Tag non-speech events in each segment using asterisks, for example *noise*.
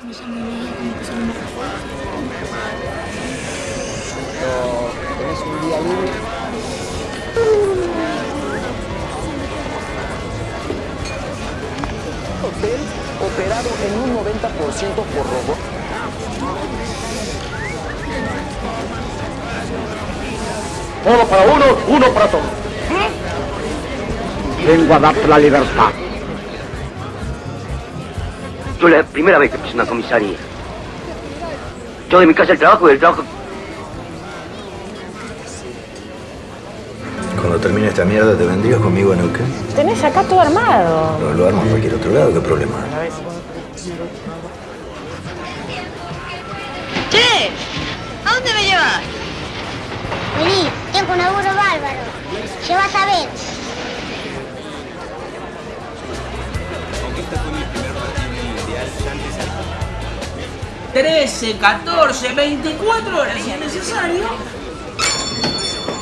¿Tenés un día libre? Hotel operado en un 90% por robot. Todo para uno, uno para todos. Vengo a darte la libertad. Yo la primera vez que piso una comisaría. Yo de mi casa al trabajo y del trabajo... Cuando termine esta mierda, ¿te vendrías conmigo a Neuquén? Tenés acá todo armado. No, lo armo en cualquier otro lado, ¿qué problema? ¡Che! ¿A dónde me llevas? Vení, tengo un laburo 13, 14, 24 horas si es necesario.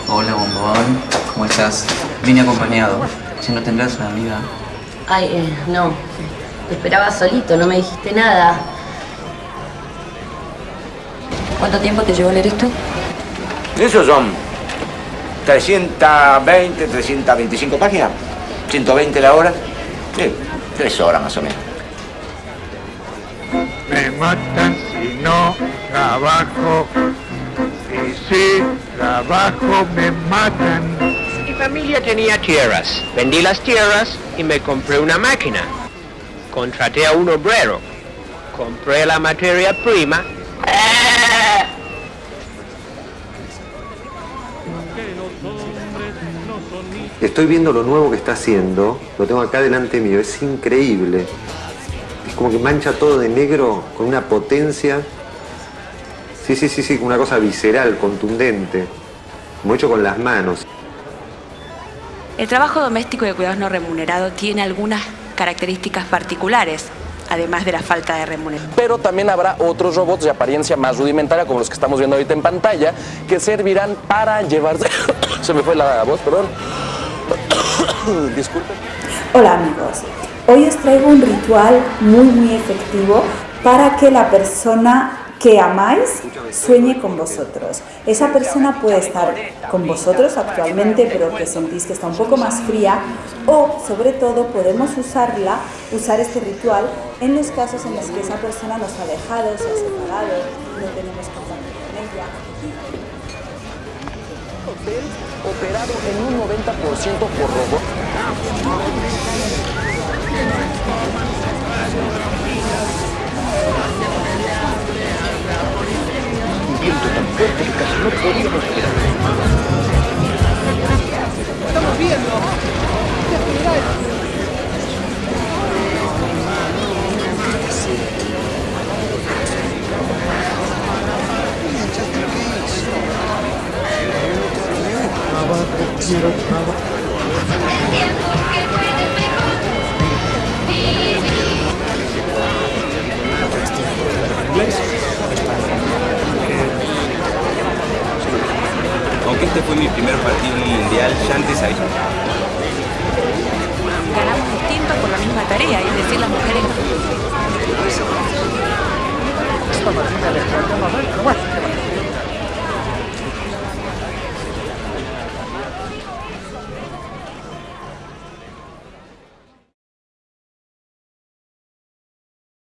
Hola, bombón. ¿Cómo estás? Vine acompañado. Si no tendrás una amiga. Ay, eh, no. Te esperaba solito, no me dijiste nada. ¿Cuánto tiempo te llevó leer esto? Eso son 320, 325 páginas. 120 la hora. Sí, tres horas más o menos. Me matan si no trabajo. Y si trabajo me matan. Mi familia tenía tierras. Vendí las tierras y me compré una máquina. Contraté a un obrero. Compré la materia prima. Estoy viendo lo nuevo que está haciendo, lo tengo acá delante mío, es increíble. Como que mancha todo de negro con una potencia. Sí, sí, sí, sí, una cosa visceral, contundente, como hecho con las manos. El trabajo doméstico de cuidados no remunerado tiene algunas características particulares, además de la falta de remuneración. Pero también habrá otros robots de apariencia más rudimentaria, como los que estamos viendo ahorita en pantalla, que servirán para llevarse... *coughs* Se me fue la voz, perdón. *coughs* Disculpen. Hola amigos, hoy os traigo un ritual muy muy efectivo para que la persona que amáis sueñe con vosotros. Esa persona puede estar con vosotros actualmente, pero que sentís que está un poco más fría, o sobre todo podemos usarla, usar este ritual en los casos en los que esa persona nos ha dejado, se ha separado, no tenemos contacto con ella. Hotel operado en un 90% por robot. Un viento tan fuerte que casi no podíamos respirar. Estamos viendo. Este fue mi primer partido mundial, ya antes había. Ganamos distintos por la misma tarea, es decir, las mujeres.